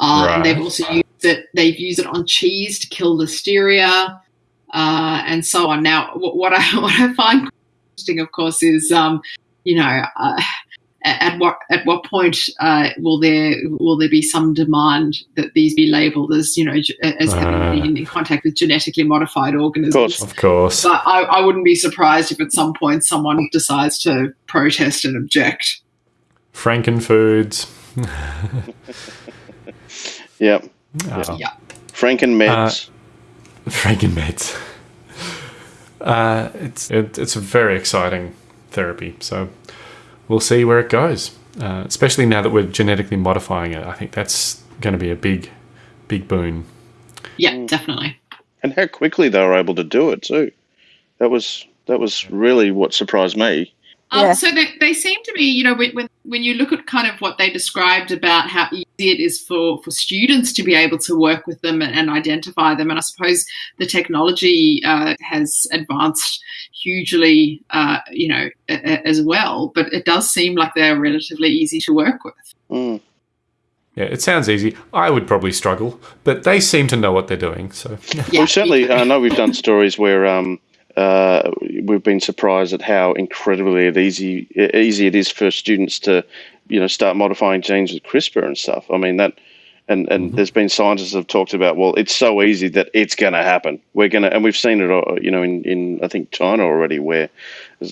Uh, right. They've also used it. They've used it on cheese to kill listeria uh, and so on. Now, what I what I find interesting, of course, is um, you know. Uh, at what at what point uh, will there will there be some demand that these be labelled as you know as having uh, been in contact with genetically modified organisms? Of course, of course. But I, I wouldn't be surprised if at some point someone decides to protest and object. Frankenfoods. yep. Oh. Yeah. Frankenmeds. Uh, Frankenmeds. Uh, it's it, it's a very exciting therapy. So we'll see where it goes. Uh, especially now that we're genetically modifying it, I think that's going to be a big, big boon. Yeah, definitely. And how quickly they were able to do it too. That was that was really what surprised me. Um, yeah. So they, they seem to be, you know, when, when you look at kind of what they described about how easy it is for, for students to be able to work with them and, and identify them, and I suppose the technology uh, has advanced hugely, uh, you know, a, a, as well. But it does seem like they're relatively easy to work with. Mm. Yeah, it sounds easy. I would probably struggle, but they seem to know what they're doing. So yeah. we certainly. I know we've done stories where um, uh, we've been surprised at how incredibly easy easy it is for students to, you know, start modifying genes with CRISPR and stuff. I mean that. And, and mm-hmm. there's been scientists that have talked about well it's so easy that it's going to happen we're going to and we've seen it uh, you know in, in I think China already where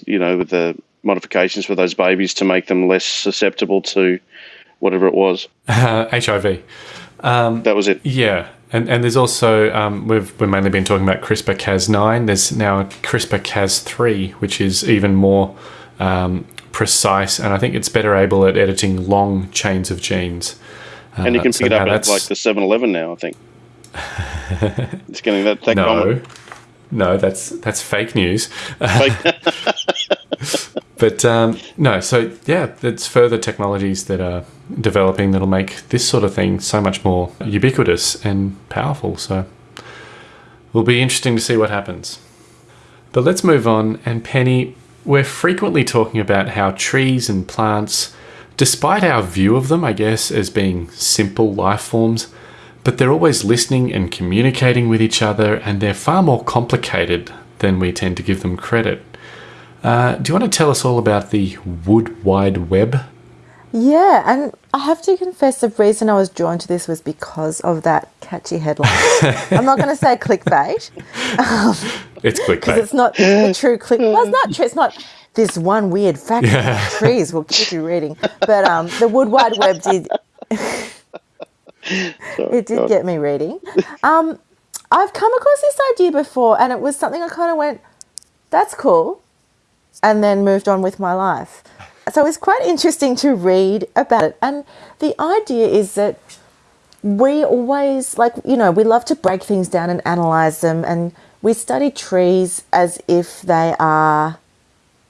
you know with the modifications for those babies to make them less susceptible to whatever it was. Uh, HIV. Um, that was it. Yeah. And, and there's also, um, we've, we've mainly been talking about CRISPR Cas9. There's now CRISPR Cas3, which is even more um, precise. And I think it's better able at editing long chains of genes. Uh, and you can pick so it up at like the 7 Eleven now, I think. it's getting that, that no. common. No, that's that's fake news. Fake. but um, no, so yeah, it's further technologies that are developing that'll make this sort of thing so much more ubiquitous and powerful. So it will be interesting to see what happens. But let's move on. And Penny, we're frequently talking about how trees and plants, despite our view of them, I guess, as being simple life forms, but they're always listening and communicating with each other, and they're far more complicated than we tend to give them credit. Uh, do you want to tell us all about the Wood Wide Web? Yeah, and I have to confess the reason I was drawn to this was because of that catchy headline. I'm not going to say clickbait. Um, it's clickbait. it's not a true click. Well, it's not true. It's not this one weird fact yeah. trees will keep you reading. But um, the Wood Wide Web did. it did get me reading. Um, I've come across this idea before, and it was something I kind of went, "That's cool," and then moved on with my life. So it's quite interesting to read about it. And the idea is that we always like you know we love to break things down and analyze them, and we study trees as if they are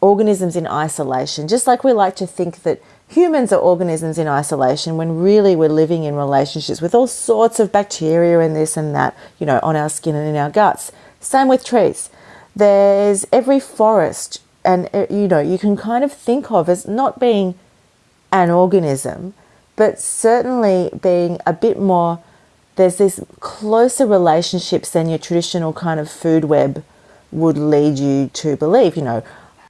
organisms in isolation, just like we like to think that humans are organisms in isolation when really we're living in relationships with all sorts of bacteria and this and that, you know, on our skin and in our guts. Same with trees. There's every forest, and uh, you know, you can kind of think of as not being an organism, but certainly being a bit more. There's this closer relationships than your traditional kind of food web would lead you to believe. You know,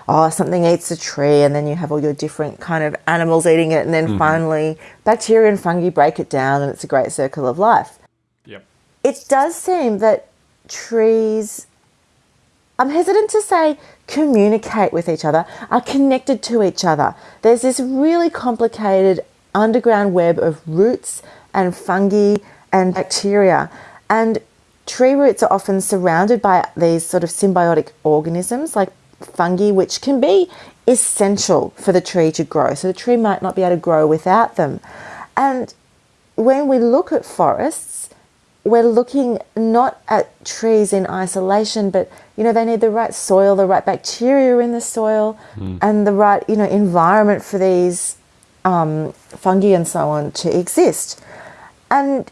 oh, something eats a tree, and then you have all your different kind of animals eating it, and then mm-hmm. finally bacteria and fungi break it down, and it's a great circle of life. Yep. It does seem that trees, I'm hesitant to say communicate with each other, are connected to each other. There's this really complicated underground web of roots and fungi and bacteria. And tree roots are often surrounded by these sort of symbiotic organisms like fungi, which can be essential for the tree to grow. So the tree might not be able to grow without them. And when we look at forests, we're looking not at trees in isolation, but you know they need the right soil, the right bacteria in the soil, mm. and the right you know environment for these um, fungi and so on to exist. And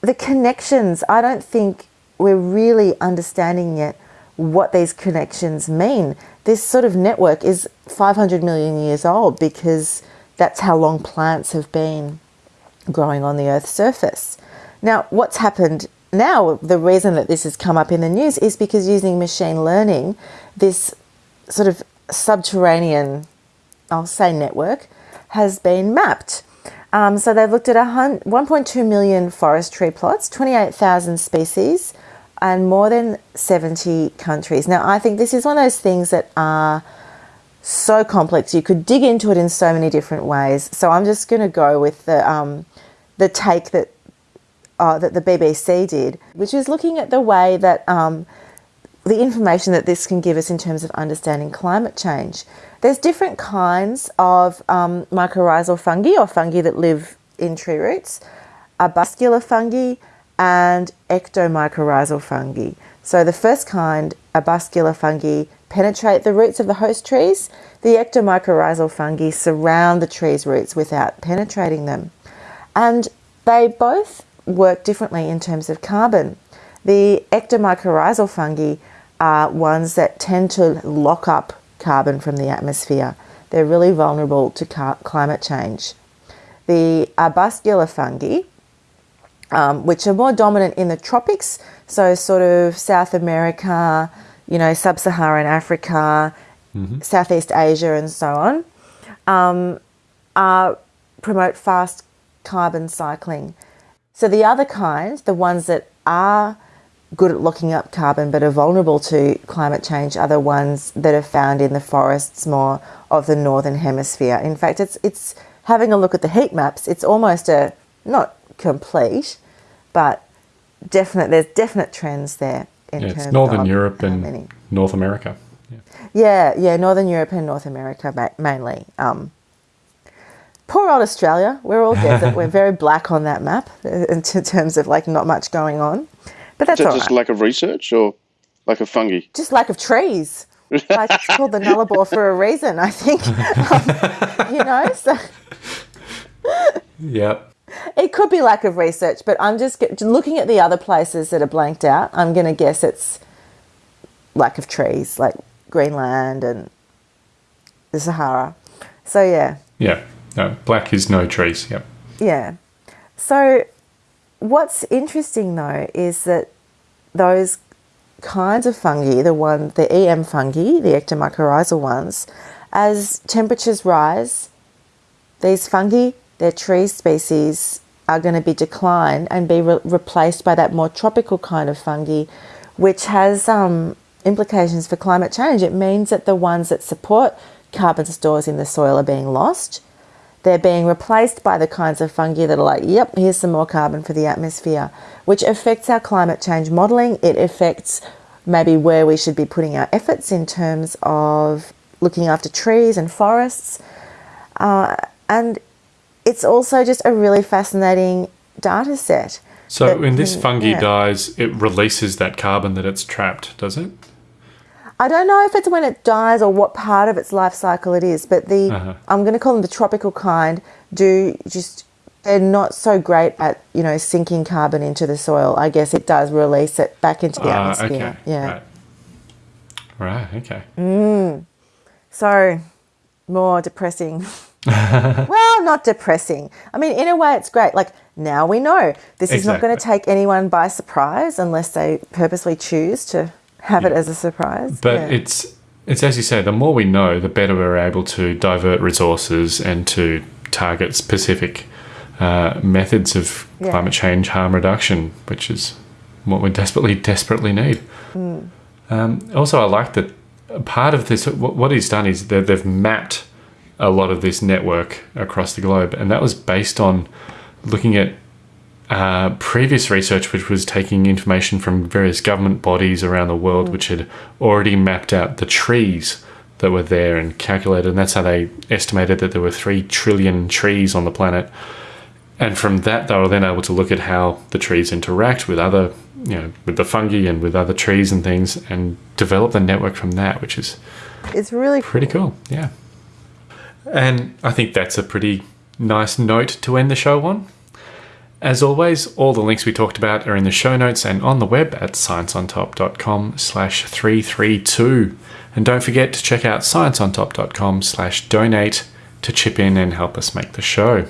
the connections, I don't think we're really understanding yet what these connections mean. This sort of network is 500 million years old because that's how long plants have been growing on the Earth's surface. Now, what's happened now, the reason that this has come up in the news is because using machine learning, this sort of subterranean, I'll say network, has been mapped. Um, so they've looked at 1.2 million forest tree plots, 28,000 species, and more than 70 countries. Now, I think this is one of those things that are so complex. You could dig into it in so many different ways. So I'm just going to go with the, um, the take that, uh, that the BBC did, which is looking at the way that um, the information that this can give us in terms of understanding climate change. There's different kinds of um, mycorrhizal fungi or fungi that live in tree roots, arbuscular fungi, and ectomycorrhizal fungi. So the first kind, arbuscular fungi, penetrate the roots of the host trees. The ectomycorrhizal fungi surround the tree's roots without penetrating them. And they both work differently in terms of carbon. The ectomycorrhizal fungi are ones that tend to lock up carbon from the atmosphere. They're really vulnerable to climate change. the arbuscular fungi, um, which are more dominant in the tropics, so sort of South America, you know, sub-Saharan Africa, Mm-hmm. Southeast Asia, and so on, um, are, promote fast carbon cycling. So the other kinds, the ones that are good at locking up carbon but are vulnerable to climate change, are the ones that are found in the forests more of the northern hemisphere. In fact, it's it's having a look at the heat maps. It's almost a not complete, but definite. There's definite trends there in Yeah, terms it's Northern of Europe and many. North America. Yeah. Yeah, yeah, Northern Europe and North America mainly. Um, poor old Australia. We're all desert. We're very black on that map uh, in terms of like not much going on. But that's Is all right. just lack of research or lack of fungi? just lack of trees. Like it's called the Nullarbor for a reason, I think. Um, you know, so Yep. it could be lack of research, but I'm just get, looking at the other places that are blanked out. I'm going to guess it's lack of trees, like Greenland and the Sahara. So yeah, Yeah. No, black is no trees. Yep. Yeah. So, what's interesting though is that those kinds of fungi, the one, the EM fungi, the ectomycorrhizal ones, as temperatures rise, these fungi, their tree species, are going to be declined and be re- replaced by that more tropical kind of fungi, which has um, implications for climate change. It means that the ones that support carbon stores in the soil are being lost they're being replaced by the kinds of fungi that are like, yep, here's some more carbon for the atmosphere, which affects our climate change modelling. It affects maybe where we should be putting our efforts in terms of looking after trees and forests. Uh, and it's also just a really fascinating data set. So when this fungi yeah. dies, it releases that carbon that it's trapped, does it? I don't know if it's when it dies or what part of its life cycle it is, but the Uh-huh. I'm going to call them the tropical kind do just they're not so great at you know sinking carbon into the soil. I guess it does release it back into the Ah, atmosphere. okay. Yeah. Right. Right. Okay. So more depressing. well, not depressing. I mean, in a way, it's great. Like now we know this is not going to take anyone by surprise unless they purposely choose to have it as a surprise. But Yeah. it's it's as you say, the more we know, the better we're able to divert resources and to target specific uh, methods of Yeah. climate change harm reduction, which is what we desperately desperately need. Hmm. Um, also, I like that part of this. What, what he's done is that they've mapped a lot of this network across the globe, and that was based on looking at uh, previous research, which was taking information from various government bodies around the world, which had already mapped out the trees that were there and calculated, and that's how they estimated that there were three trillion trees on the planet. And from that, they were then able to look at how the trees interact with other, you know, with the fungi and with other trees and things, and develop the network from that, which is it's really pretty cool. Yeah. And I think that's a pretty nice note to end the show on. As always, all the links we talked about are in the show notes and on the web at scienceontop.com slash 332. And don't forget to check out scienceontop.com slash donate to chip in and help us make the show.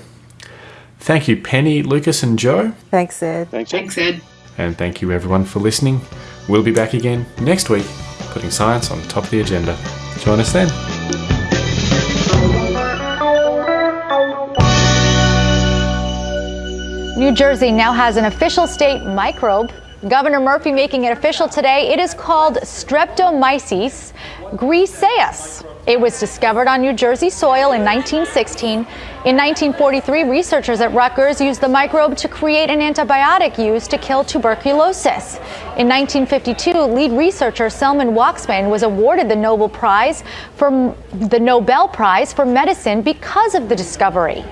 Thank you, Penny, Lucas, and Joe. thanks, Ed. Thanks. Ed. Thanks, Ed. And thank you, everyone, for listening. We'll be back again next week, putting science on top of the agenda. Join us then. New Jersey now has an official state microbe. Governor Murphy making it official today. It is called Streptomyces griseus. It was discovered on New Jersey soil in 1916. In 1943, researchers at Rutgers used the microbe to create an antibiotic used to kill tuberculosis. In 1952, lead researcher Selman Waksman was awarded the Nobel Prize for the Nobel Prize for medicine because of the discovery.